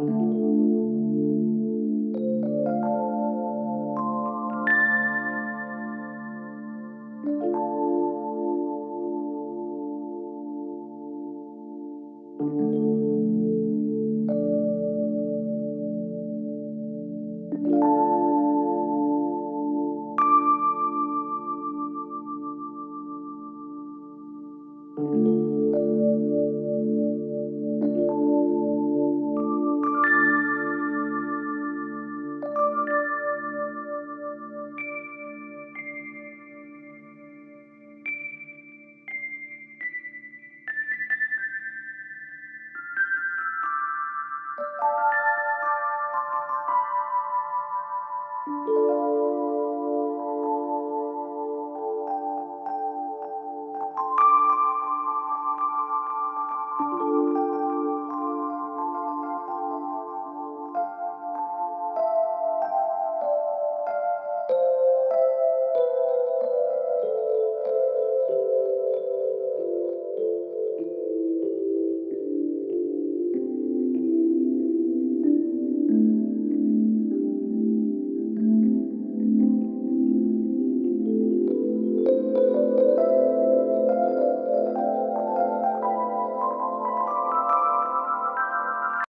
Mm-hmm.